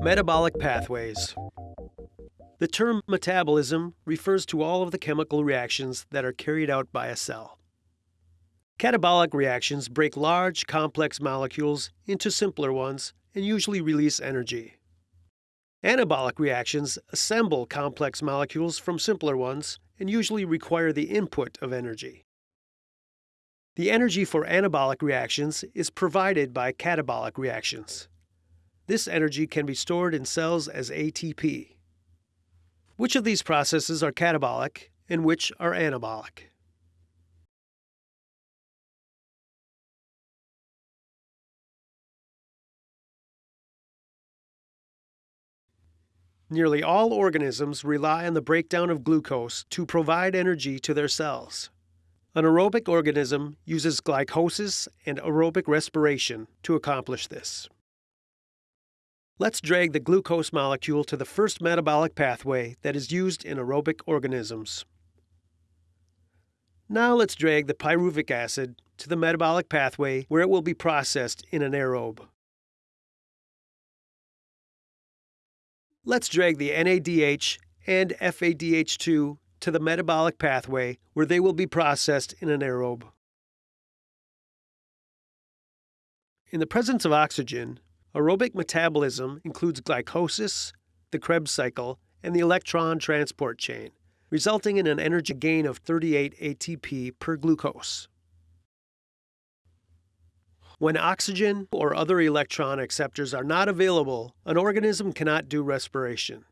Metabolic pathways. The term metabolism refers to all of the chemical reactions that are carried out by a cell. Catabolic reactions break large, complex molecules into simpler ones and usually release energy. Anabolic reactions assemble complex molecules from simpler ones and usually require the input of energy. The energy for anabolic reactions is provided by catabolic reactions. This energy can be stored in cells as ATP. Which of these processes are catabolic and which are anabolic? Nearly all organisms rely on the breakdown of glucose to provide energy to their cells. An aerobic organism uses glycolysis and aerobic respiration to accomplish this. Let's drag the glucose molecule to the first metabolic pathway that is used in aerobic organisms. Now let's drag the pyruvic acid to the metabolic pathway where it will be processed in an aerobe. Let's drag the NADH and FADH2 to the metabolic pathway where they will be processed in an aerobe. In the presence of oxygen, Aerobic metabolism includes glycolysis, the Krebs cycle, and the electron transport chain, resulting in an energy gain of 38 ATP per glucose. When oxygen or other electron acceptors are not available, an organism cannot do respiration.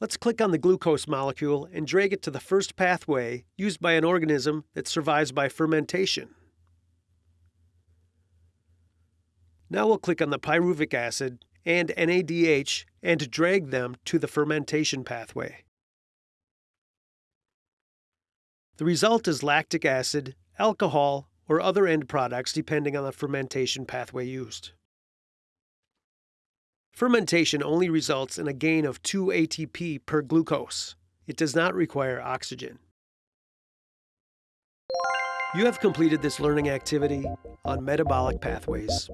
Let's click on the glucose molecule and drag it to the first pathway used by an organism that survives by fermentation. Now we'll click on the pyruvic acid and NADH and drag them to the fermentation pathway. The result is lactic acid, alcohol, or other end products depending on the fermentation pathway used. Fermentation only results in a gain of 2 ATP per glucose. It does not require oxygen. You have completed this learning activity on metabolic pathways.